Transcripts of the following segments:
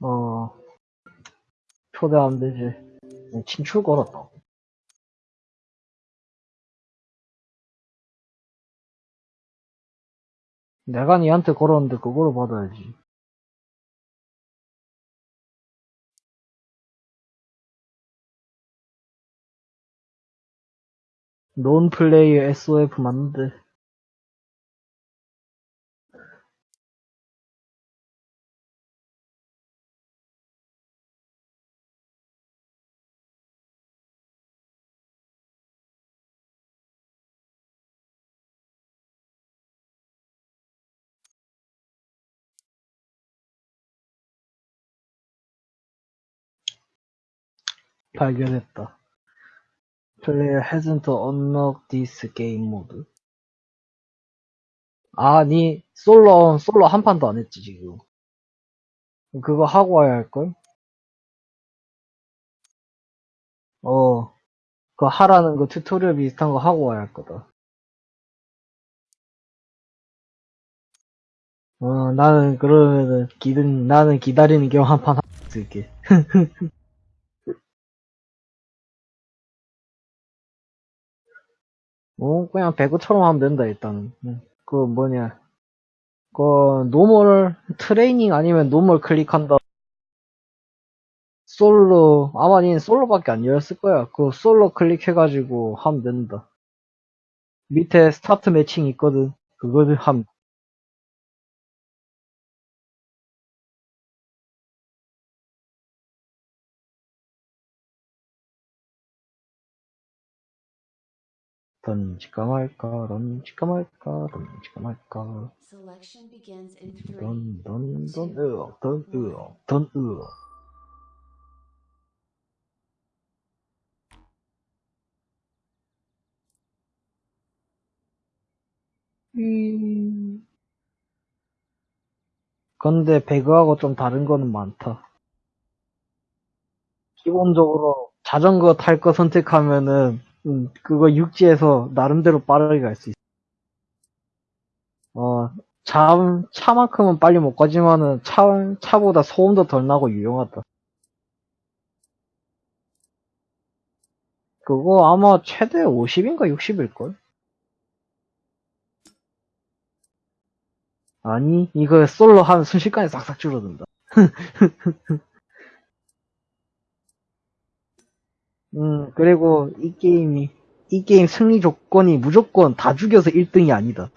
어, 초대하면 되지. 친출 걸었다. 내가 니한테 걸었는데 그거를 받아야지. 논 플레이어 SOF 맞는데. 발견했다. Player hasn't unlocked this game mode. 아니, 솔로, 솔로 한 판도 안 했지, 지금. 그거 하고 와야 할 걸? 어, 그 하라는 거 tutorial 비슷한 거 하고 와야 할 거다. 어, 나는 그러면은 기다, 나는 기다리는 겸 한판 하고 있을게. 어, 그냥 배그처럼 하면 된다, 일단은. 응. 그 뭐냐. 그, normal, 트레이닝 아니면 normal 클릭한다. 솔로, 아마 니 솔로밖에 안 열었을 거야. 그 솔로 클릭해가지고 하면 된다. 밑에 start matching 있거든. 그거를 함. 던질까 말까, 던질까 말까, 던질까 말까. Selection begins in three. 던, 던, 던, 으억, 던, 으억, 던, 으억. 음. 근데 배그하고 좀 다른 거는 많다. 기본적으로 자전거 탈 거 선택하면은 음, 그거 육지에서 나름대로 빠르게 갈 수 있어. 어, 차, 차만큼은 빨리 못 가지만은 차, 차보다 소음도 덜 나고 유용하다. 그거 아마 최대 50인가 60일걸? 아니, 이거 솔로 하면 순식간에 싹싹 줄어든다. 음, 그리고 이 게임이, 이 게임 승리 조건이 무조건 다 죽여서 1등이 아니다.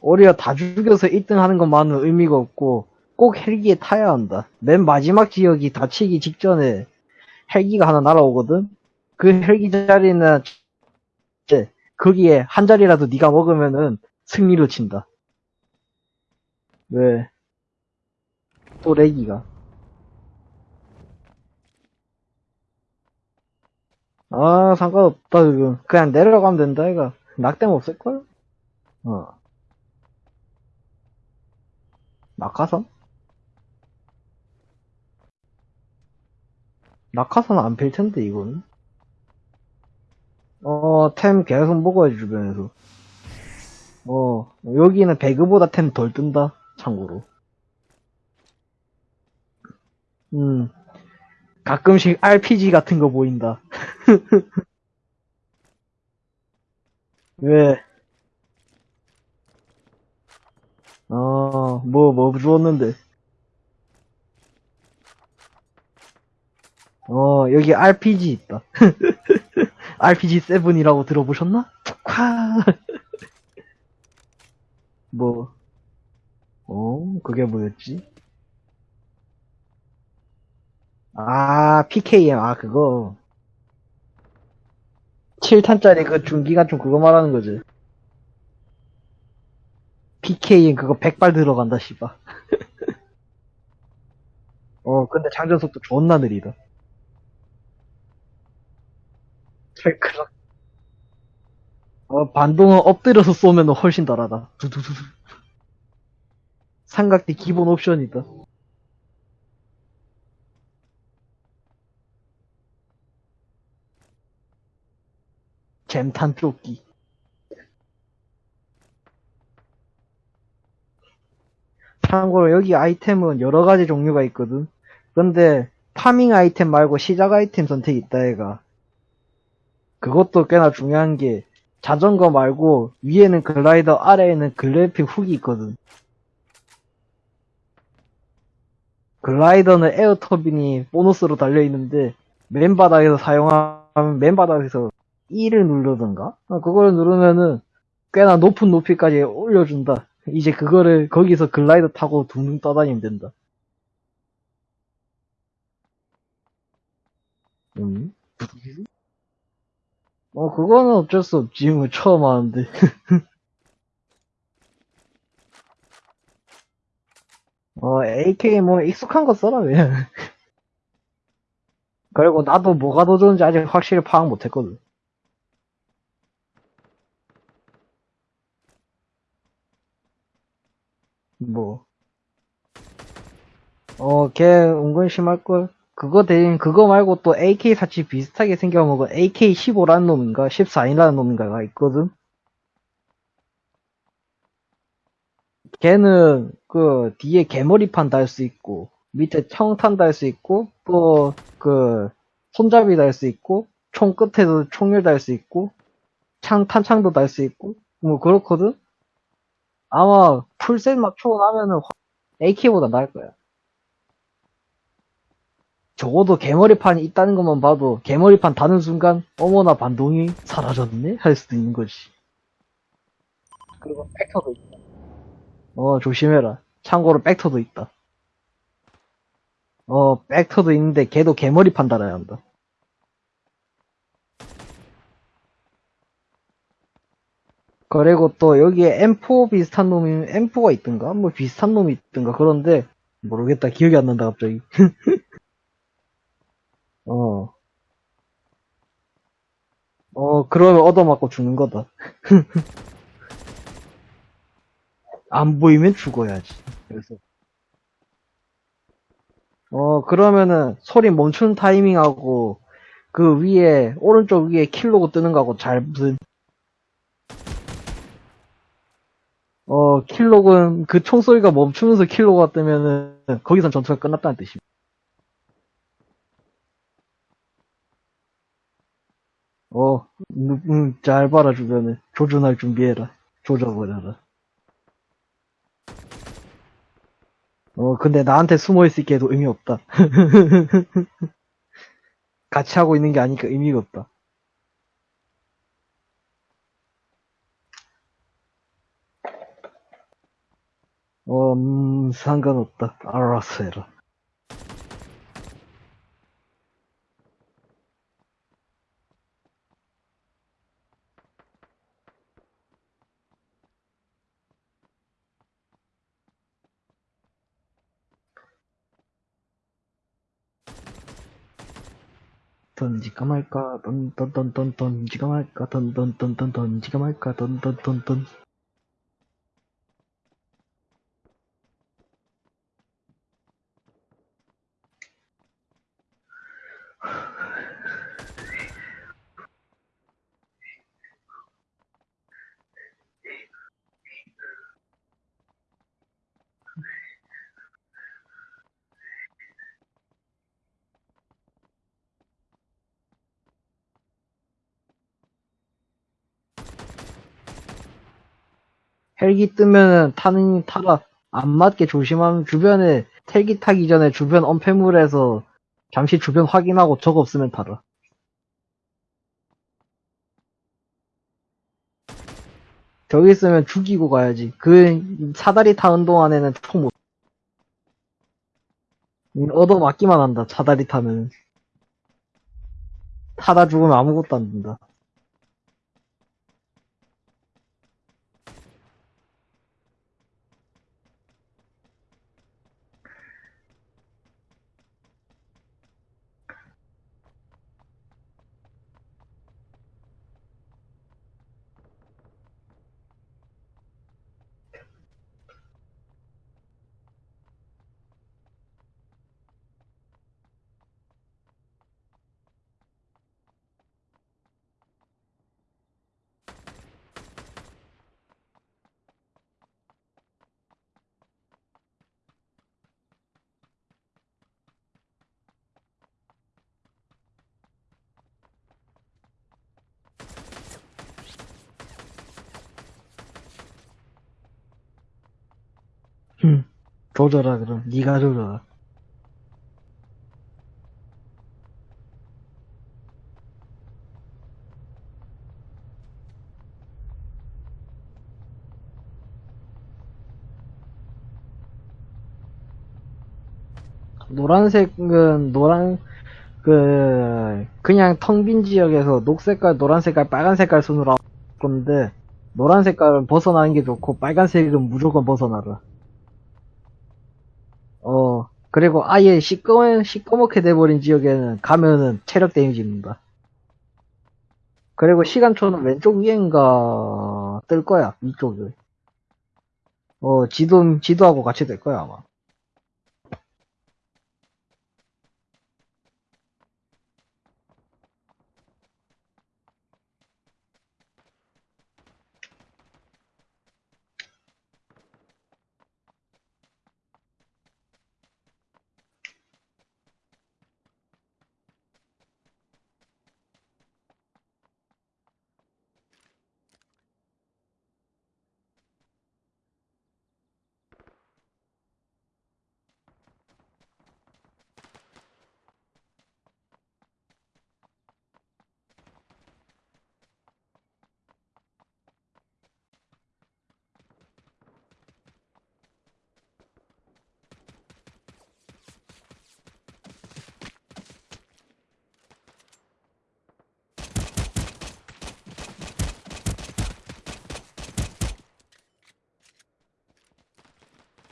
오히려 다 죽여서 1등 하는 것만은 의미가 없고, 꼭 헬기에 타야 한다. 맨 마지막 지역이 다치기 직전에 헬기가 하나 날아오거든? 그 헬기 자리는, 이제 거기에 한 자리라도 네가 먹으면은 승리로 친다. 왜? 또 렉기가. 아, 상관없다, 그거. 그냥 내려가면 된다, 이거. 낙뎀 없을걸? 어. 낙하산? 낙하산 안 필 텐데, 이거는. 어, 템 계속 먹어야지, 주변에서. 어, 여기는 배그보다 템 덜 뜬다, 참고로. 음. 가끔씩 RPG 같은 거 보인다. 왜? 어, 뭐, 뭐 주웠는데. 어, 여기 RPG 있다. RPG7이라고 들어보셨나? 콱! 뭐, 어, 그게 뭐였지? 아, PKM, 아, 그거. 7탄짜리 그 중기관총 그거 말하는 거지. PKM 그거 100발 들어간다, 씨발. 어, 근데 장전 속도 존나 느리다. 찰크락. 어, 반동은 엎드려서 쏘면 훨씬 덜하다. 두두두두. 삼각대 기본 옵션이다. 잼탄 조끼. 참고로 여기 아이템은 여러 가지 종류가 있거든. 근데 farming 아이템 말고 시작 아이템 선택이 있다 얘가. 그것도 꽤나 중요한 게 자전거 말고 위에는 글라이더 아래에는 grapple hook이 있거든. 글라이더는 air turbine이 보너스로 달려있는데 맨바닥에서 사용하면 맨바닥에서 E를 누르던가? 어, 그걸 누르면은 꽤나 높은 높이까지 올려준다. 이제 그거를 거기서 글라이더 타고 둥둥 떠다니면 된다. 음? 어, 그거는 어쩔 수 없지. 뭐, 처음 하는데. 어, AK 뭐, 익숙한 거 써라, 그냥. 그리고 나도 뭐가 더 좋은지 아직 확실히 파악 못 했거든. 뭐. 어, 걔 은근 심할걸? 그거 대신, 그거 말고 또 AK-47 비슷하게 생겨먹은 AK-15라는 놈인가? 14이라는 놈인가가 있거든? 걔는, 그, 뒤에 개머리판 달 수 있고, 밑에 청탄 달 수 있고, 또, 그, 손잡이 달 수 있고, 총 끝에도 총열 달 수 있고, 창, 탄창도 달 수 있고, 뭐, 그렇거든? 아마, 풀셋 맞추고 나면은, AK보다 나을 거야. 적어도 개머리판이 있다는 것만 봐도, 개머리판 다는 순간, 어머나 반동이 사라졌네? 할 수도 있는 거지. 그리고 백터도 있다. 어, 조심해라. 참고로 백터도 있다. 어, 백터도 있는데 걔도 개머리판 달아야 한다. 그리고 또 여기에 M4 비슷한 놈이, M4가 있던가? 뭐 비슷한 놈이 있던가? 그런데, 모르겠다. 기억이 안 난다, 갑자기. 어. 어, 그러면 얻어맞고 죽는 거다. 안 보이면 죽어야지. 그래서. 어, 그러면은 소리 멈추는 타이밍하고 그 위에, 오른쪽 위에 킬로고 뜨는 거하고 잘 무슨, 어, 킬로그는 그 총소리가 멈추면서 킬로가 뜨면은 거기선 전투가 끝났다는 뜻입니다. 어, 음, 음, 잘 봐라 주변에. 조준할 준비해라. 조져버려라. 어, 근데 나한테 숨어있을 게도 의미 없다. 같이 하고 있는 게 아니니까 의미가 없다. 어, 음, 상관없다. 알아서 해라. 던지까 말까, 던, 던, 던, 던, 던지까 말까, 던, 던, 던, 던, 던지까 말까, 던, 던, 던, 던. 헬기 뜨면은 타는 타라. 안 맞게 조심하면 주변에 헬기 타기 전에 주변 엄폐물에서 잠시 주변 확인하고 적 없으면 타라. 저기 있으면 죽이고 가야지. 그 사다리 타는 동안에는 총 못. 음, 얻어 맞기만 한다. 사다리 타면. 타다 죽으면 아무것도 안 된다. 조져라, 그럼. 니가 조져라. 노란색은 노란 그 그냥 텅 빈 지역에서 녹색깔, 노란색깔, 빨간색깔 순으로 할 건데 노란 색깔은 벗어나는 게 좋고 빨간색은 무조건 벗어나라. 어 그리고 아예 시꺼먼 시꺼멓게 돼버린 지역에는 가면은 체력 데미지 입는다. 그리고 시간초는 왼쪽 위엔가 뜰 거야 위쪽에. 어 지도 지도하고 같이 될 거야 아마.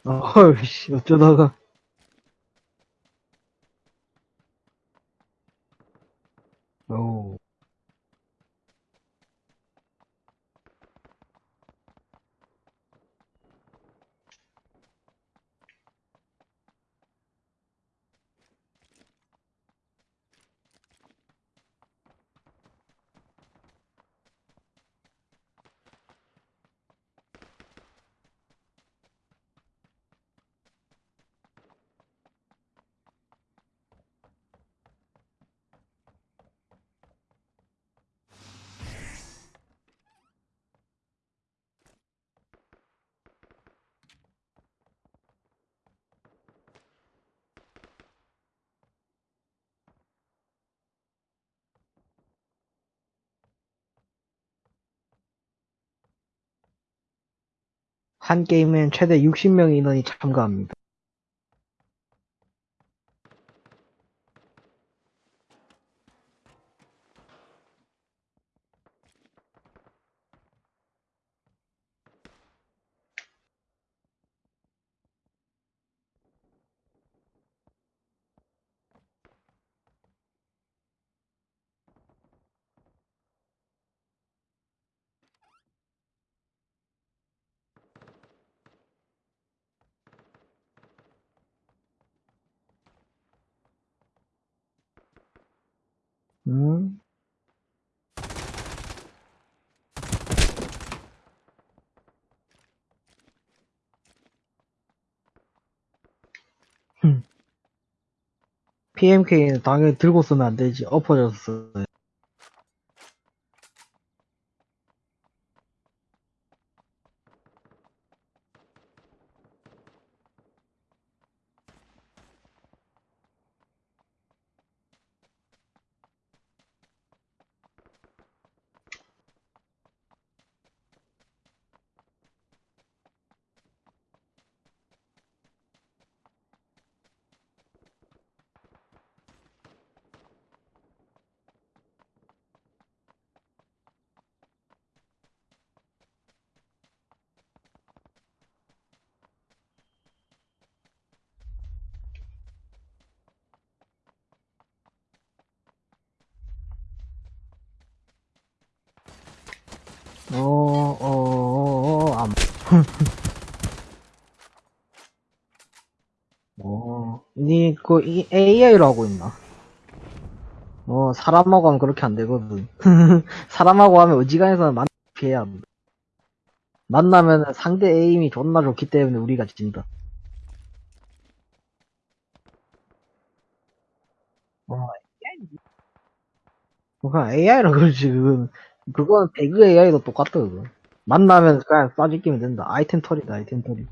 어이씨 어쩌다가 오 한 게임엔 최대 60명 인원이 참가합니다. 음? PMK는 당연히 들고 쓰면 안 되지. 엎어져서 써야 어, 어, 어, 어, 안. 어, 니, 그, 이 AI로 하고 있나? 어, 사람하고 하면 그렇게 안 되거든. 사람하고 하면 어지간해서는 만, 피해야 한다. 만나면 상대 에임이 존나 좋기 때문에 우리가 진다. 어, 그냥 AI라 그러지, 그건. 그건 배그 AI도 똑같다, 그거. 만나면 그냥 쏴지기면 된다. 아이템 털이다, 아이템 털이.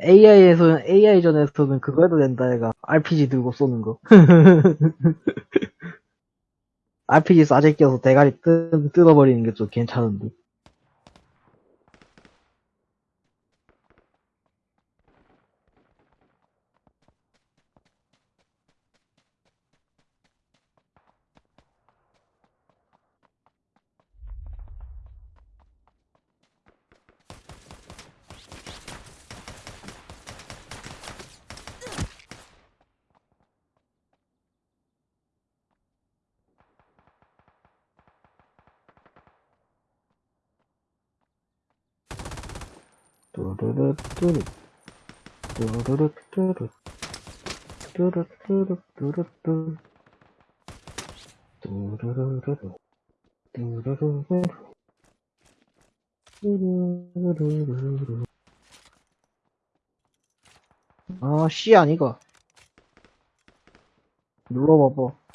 AI에서는, AI전에서는 그거 해도 된다, 얘가. RPG 들고 쏘는 거. RPG 싸제 껴서 대가리 뜯, 뜯어버리는 게 좀 괜찮은데. 뚜루루 뚜루. 뚜루루 뚜루. 뚜루 뚜루 뚜루 뚜. 뚜루루루루. 뚜루루루루. 뚜루루루루. 아, C 아니가. 눌러봐봐.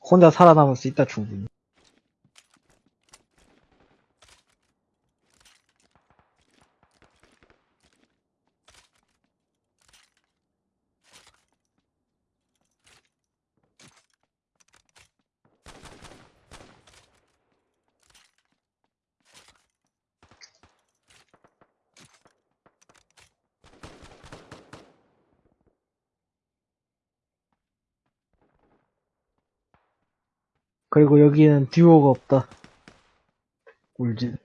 혼자 살아남을 수 있다, 충분히. 그리고 여기는 듀오가 없다. 울진.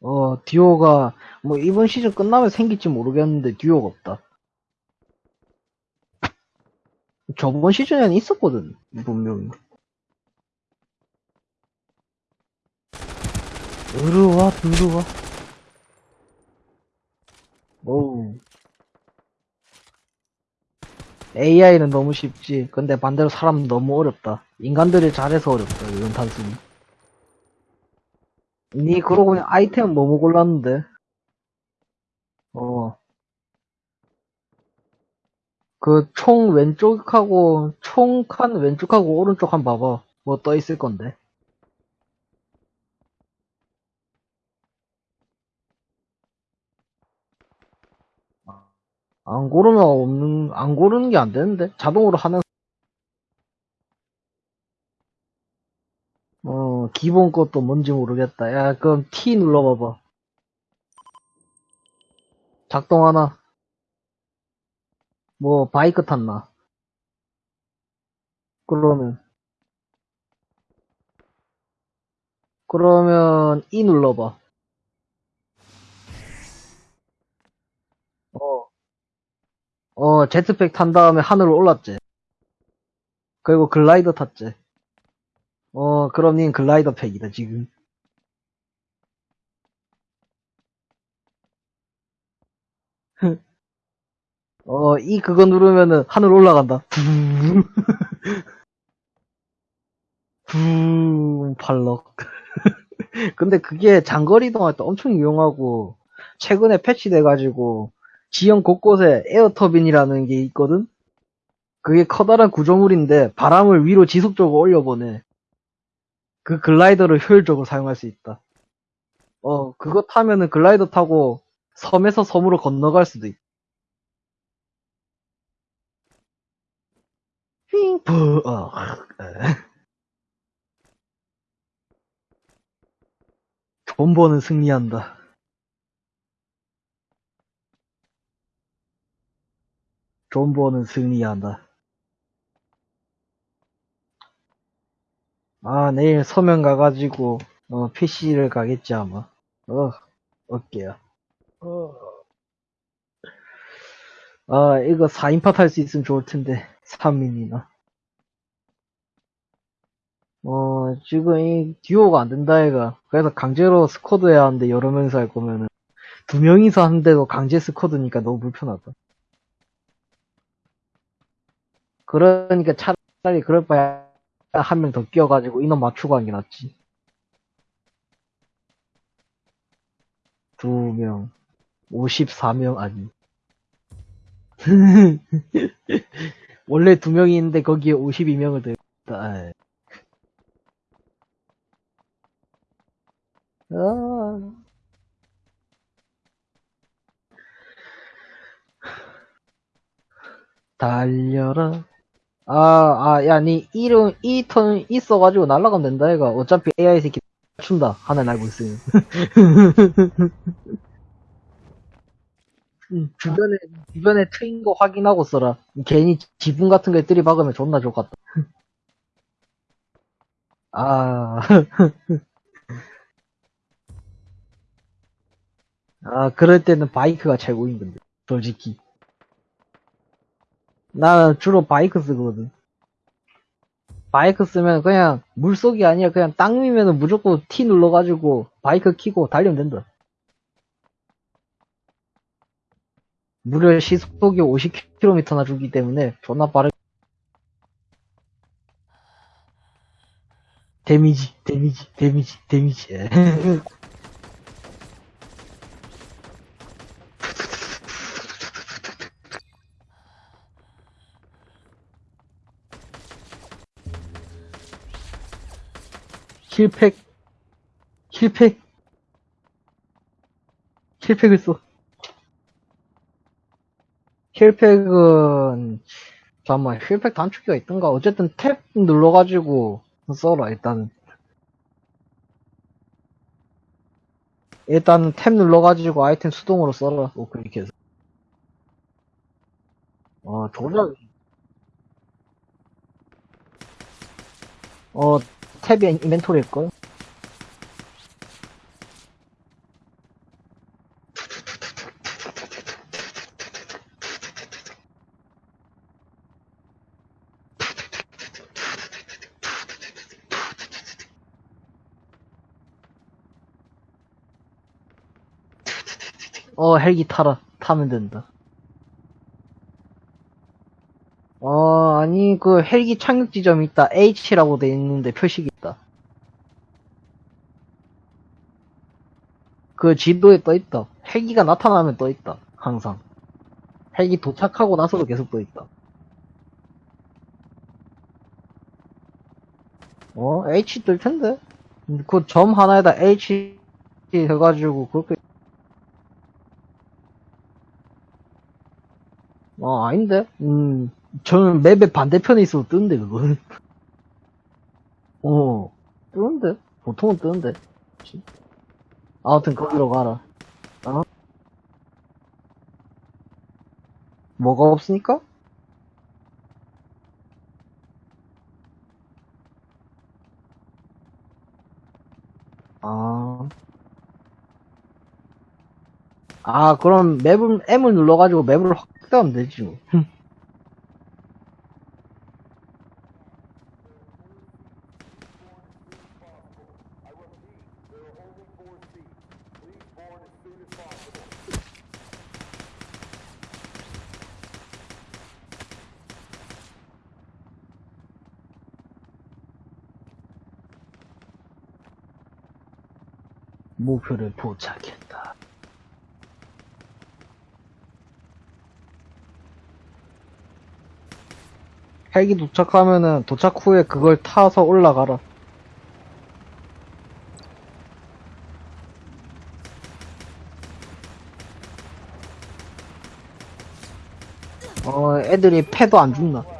어, 듀오가, 뭐, 이번 시즌 끝나면 생길지 모르겠는데, 듀오가 없다. 저번 시즌에는 있었거든, 분명히. 으르와, 으르와. 어우. AI는 너무 쉽지. 근데 반대로 사람은 너무 어렵다. 인간들이 잘해서 어렵다, 이건 단순히. 니, 그러고 보니 아이템 너무 골랐는데. 어. 그 총 왼쪽하고, 총 칸 왼쪽하고 오른쪽 한 봐봐. 뭐 떠 있을 건데. 안 고르면 없는, 안 고르는 게 안 되는데? 자동으로 하는, 어, 기본 것도 뭔지 모르겠다. 야, 그럼 T 눌러봐봐. 작동하나? 뭐, 바이크 탔나? 그러면, 그러면, E 눌러봐. 어, 어, 제트팩 탄 다음에 하늘로 올랐지. 그리고 글라이더 탔지. 어, 그럼 닌 글라이더 팩이다, 지금. 어, 이 그거 누르면은 하늘 올라간다. 붕. 붕, 발럭. 근데 그게 장거리 이동할 때 엄청 유용하고, 최근에 패치돼가지고, 지형 곳곳에 air turbine이라는 게 있거든? 그게 커다란 구조물인데, 바람을 위로 지속적으로 올려보내. 그 글라이더를 효율적으로 사용할 수 있다. 어, 그거 타면은 글라이더 타고 섬에서 섬으로 건너갈 수도 있다. 핑, 부, 어, 에. 존버는 승리한다. 존버는 승리한다. 아, 내일 서면 가가지고, 어, PC를 가겠지, 아마. 어, 어깨야. 어. 아, 이거 4인팟 할 수 있으면 좋을 텐데. 3인이나. 어, 지금 이 듀오가 안 된다, 얘가. 그래서 강제로 스쿼드 해야 하는데, 여러 명이서 할 거면은. 두 명이서 하는데도 강제 스쿼드니까 너무 불편하다. 그러니까 차라리 그럴 바에 한 명 더 끼워가지고 인원 맞추고 하는 게 낫지. 두 명. 54명, 아니. 원래 두 명이 있는데 거기에 52명을 더했다. 아. 달려라. 아, 아, 야, 니 이름, 이 턴 있어가지고 날아가면 된다, 얘가. 어차피 AI 새끼 춘다. 하나 날고 있으면. 음, 주변에, 주변에 트인 거 확인하고 써라. 괜히 지붕 같은 거에 들이박으면 존나 좋겠다. 아, 아, 그럴 때는 bike가 최고인 건데. 솔직히. 나는 주로 바이크 쓰거든. 바이크 쓰면 그냥 물속이 아니라 그냥 땅 위면은 무조건 T 눌러가지고 바이크 키고 달리면 된다. 무려 시속이 50km나 주기 때문에 존나 빠르. 데미지, 데미지, 데미지, 데미지. 힐팩, 힐팩, 힐팩을 써. 힐팩은, 잠깐만, 힐팩 단축키가 있던가? 어쨌든 탭 눌러가지고 써라, 일단은. 일단 탭 눌러가지고 아이템 수동으로 써라, 뭐, 그렇게 해서. 어, 조작, 어, 탭이 인벤토리일걸? 어, 헬기 타라. 타면 된다. 어, 아니, 그 헬기 착륙 지점이 있다. H라고 돼 있는데 표식이 있다. 그 지도에 떠 있다. 헬기가 나타나면 떠 있다. 항상. 헬기 도착하고 나서도 계속 떠 있다. 어, H 뜰 텐데? 그 점 하나에다 H 해가지고 그렇게 어, 아닌데? 음, 저는 맵의 반대편에 있어도 뜨는데, 그거는. 어, 뜨는데? 보통은 뜨는데. 아무튼 거기로 가라. 어? 뭐가 없으니까? 아. 아, 그럼 맵을, M을 눌러가지고 맵을 확대하면 되지, 목표를 포착했다. 헬기 도착하면은 도착 후에 그걸 타서 올라가라. 어, 애들이 패도 안 죽나?